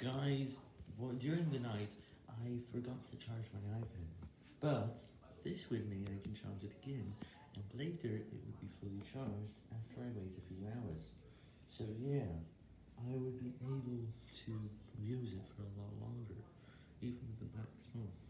Guys, well, during the night, I forgot to charge my iPad, but this would mean I can charge it again, and later it would be fully charged after I wait a few hours. So yeah, I would be able to use it for a lot longer, even with the black spots.